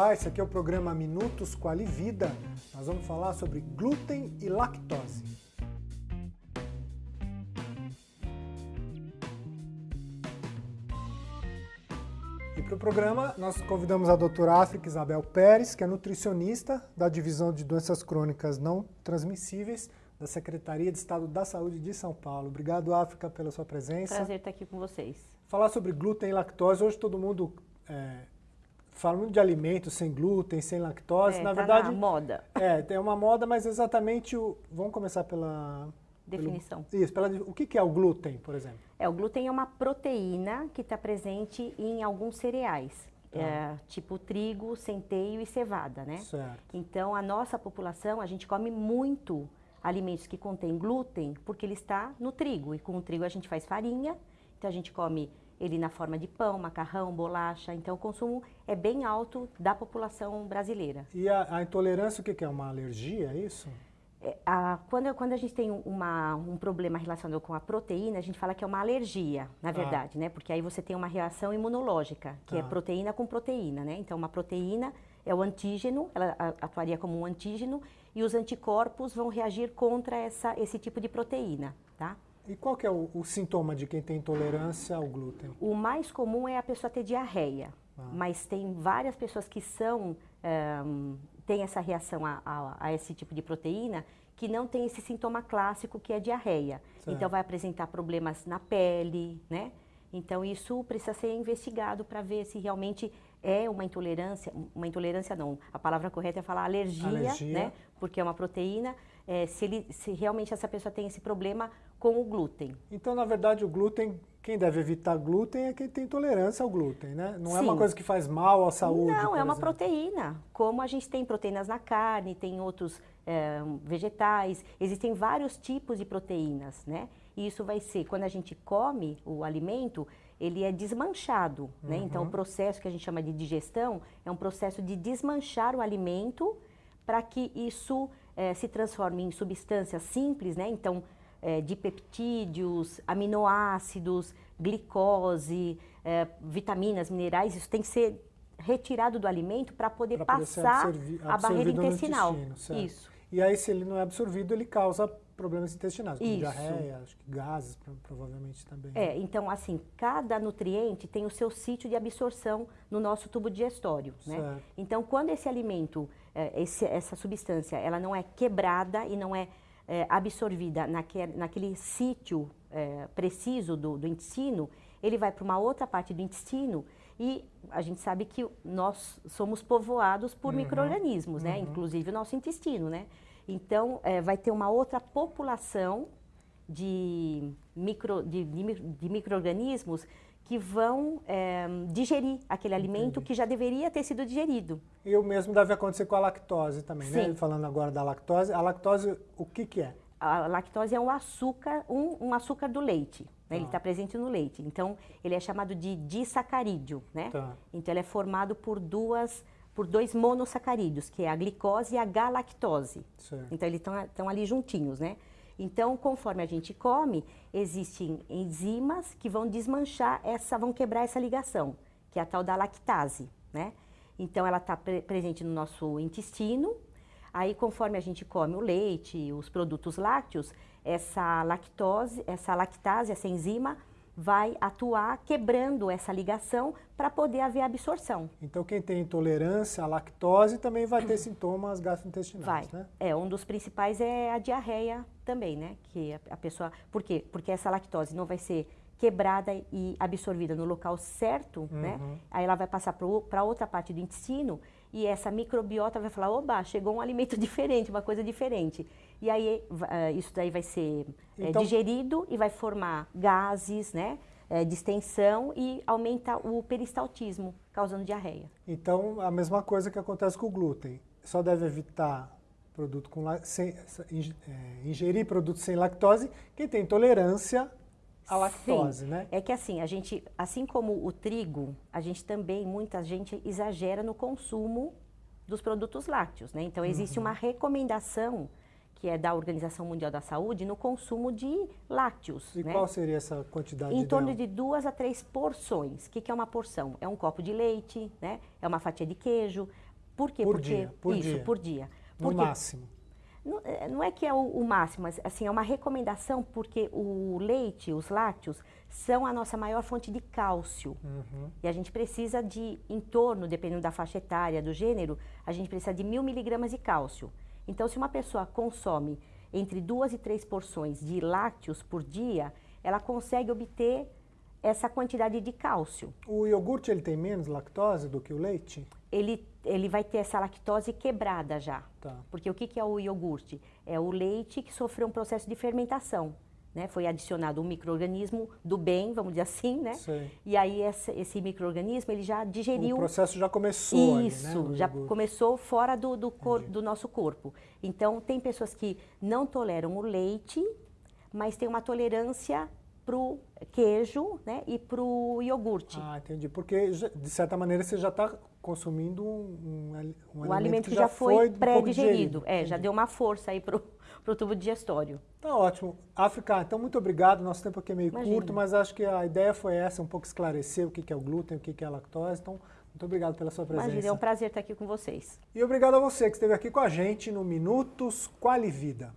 Olá, esse aqui é o programa Minutos Quali Vida. Nós vamos falar sobre glúten e lactose. E para o programa, nós convidamos a doutora África Isabel Pérez, que é nutricionista da Divisão de Doenças Crônicas Não Transmissíveis da Secretaria de Estado da Saúde de São Paulo. Obrigado, África, pela sua presença. Prazer estar aqui com vocês. Falar sobre glúten e lactose, hoje todo mundo é, fala muito de alimentos sem glúten, sem lactose. É, na tá verdade, na moda. É, tem uma moda, mas exatamente o. Vamos começar pela. Definição. Pelo, isso, pela, o que é o glúten, por exemplo? É, o glúten é uma proteína que está presente em alguns cereais. Tá. É, tipo trigo, centeio e cevada, né? Certo. Então, a nossa população, a gente come muito alimentos que contêm glúten porque ele está no trigo. E com o trigo a gente faz farinha, então a gente come ele na forma de pão, macarrão, bolacha. Então o consumo é bem alto da população brasileira. E a, a intolerância, o que é? Uma alergia, é isso? É, a, quando, quando a gente tem uma, um problema relacionado com a proteína, a gente fala que é uma alergia, na verdade, né? Porque aí você tem uma reação imunológica, que é Tá. proteína com proteína, né? Então, uma proteína é o antígeno, ela atuaria como um antígeno, e os anticorpos vão reagir contra essa, esse tipo de proteína, tá? E qual que é o, o sintoma de quem tem intolerância ao glúten? O mais comum é a pessoa ter diarreia, Ah. mas tem várias pessoas que são ehm, têm essa reação a, a- a esse tipo de proteína que não tem esse sintoma clássico que é diarreia. Certo. Então vai apresentar problemas na pele, né? Então isso precisa ser investigado para ver se realmente é uma intolerância, uma intolerância não, a palavra correta é falar alergia, Alergia. né? Porque é uma proteína, é, se, ele, se realmente essa pessoa tem esse problema com o glúten. Então, na verdade, o glúten, quem deve evitar glúten é quem tem intolerância ao glúten, né? Não é uma Sim. coisa que faz mal à saúde. Não, é uma exemplo. proteína. Como a gente tem proteínas na carne, tem outros eh, vegetais, existem vários tipos de proteínas, né? E isso vai ser, quando a gente come o alimento, ele é desmanchado, né? Então, o processo que a gente chama de digestão é um processo de desmanchar o alimento para que isso eh, se transforme em substâncias simples, né? Então, eh, dipeptídeos, aminoácidos, glicose, eh, vitaminas, minerais, isso tem que ser retirado do alimento para poder Pra poder passar absorvi- a barreira intestinal. Isso. E aí, se ele não é absorvido, ele causa problemas intestinais, como Isso. diarreia, acho que gases, pro- provavelmente também. É, então assim, cada nutriente tem o seu sítio de absorção no nosso tubo digestório, né? Então, quando esse alimento, eh, esse- essa substância, ela não é quebrada e não é eh, absorvida naque- naquele sítio eh, preciso do, do intestino, ele vai para uma outra parte do intestino e a gente sabe que nós somos povoados por micro-organismos, né? Inclusive o nosso intestino, né? Então, eh, vai ter uma outra população de, micro, de, de, de micro-organismos que vão eh, digerir aquele alimento Entendi. que já deveria ter sido digerido. E o mesmo deve acontecer com a lactose também, né? Sim. Falando agora da lactose, a lactose, o que que é? A lactose é um açúcar, um, um açúcar do leite. né? Ele Tá. está presente no leite. Então, ele é chamado de disacarídeo, né? Tá. Então, ele é formado por duas, por dois monossacarídeos, que é a glicose e a galactose. Certo. Então, eles estão ali juntinhos, né? Então, conforme a gente come, existem enzimas que vão desmanchar essa, vão quebrar essa ligação, que é a tal da lactase, né? Então, ela está presente no nosso intestino. Aí, conforme a gente come o leite, os produtos lácteos, essa lactose, essa lactase, essa enzima, vai atuar quebrando essa ligação para poder haver absorção. Então, quem tem intolerância à lactose também vai ter sintomas Vai. gastrointestinais, né? É, um dos principais é a diarreia também, né? Que a, a pessoa. Por quê? Porque essa lactose não vai ser quebrada e absorvida no local certo, né? Uhum. Aí ela vai passar para outra parte do intestino e essa microbiota vai falar: oba, chegou um alimento diferente, uma coisa diferente. E aí ah, isso daí vai ser eh, Então- digerido e vai formar gases, né? eh, distensão e aumenta o peristaltismo, causando diarreia. Então, a mesma coisa que acontece com o glúten. Só deve evitar produto com sem, é, ingerir produtos sem lactose quem tem intolerância à lactose, Sim. né? É que assim, a gente, assim como o trigo, a gente também, muita gente exagera no consumo dos produtos lácteos, né? Então existe Uhum. uma recomendação que é da Organização Mundial da Saúde no consumo de lácteos, E né? qual seria essa quantidade Em torno ideal? de duas a três porções. O que, que é uma porção? É um copo de leite, né? É uma fatia de queijo. Por quê? Por Porque dia, por isso, dia. por dia. No máximo. não, é, não é que é o, o máximo, mas assim, é uma recomendação porque o leite, os lácteos, são a nossa maior fonte de cálcio. Uhum. E a gente precisa de, em torno, dependendo da faixa etária, do gênero, a gente precisa de mil miligramas de cálcio. Então, se uma pessoa consome entre duas e três porções de lácteos por dia, ela consegue obter essa quantidade de cálcio. O iogurte ele tem menos lactose do que o leite? Ele, ele vai ter essa lactose quebrada já. Tá. Porque o que, que é o iogurte? É o leite que sofreu um processo de fermentação. Né? Foi adicionado um microorganismo do bem, vamos dizer assim, né? Sei. E aí esse, esse microorganismo ele já digeriu O processo já começou isso, ali, né? já iogurte. começou fora do, do, cor- do nosso corpo. Então, tem pessoas que não toleram o leite, mas tem uma tolerância para o queijo né, e para o iogurte. Ah, entendi. Porque, de certa maneira, você já está consumindo um, um, ali- um o alimento que já foi, um pré-digerido. É, já deu uma força aí para o tubo digestório. Tá ótimo. África, então muito obrigado. Nosso tempo aqui é meio Imagina. curto, mas acho que a ideia foi essa, um pouco esclarecer o que que é o glúten, o que que é a lactose. Então, muito obrigado pela sua presença. Imagina, é um prazer estar aqui com vocês. E obrigado a você que esteve aqui com a gente no Minutos Quali Vida.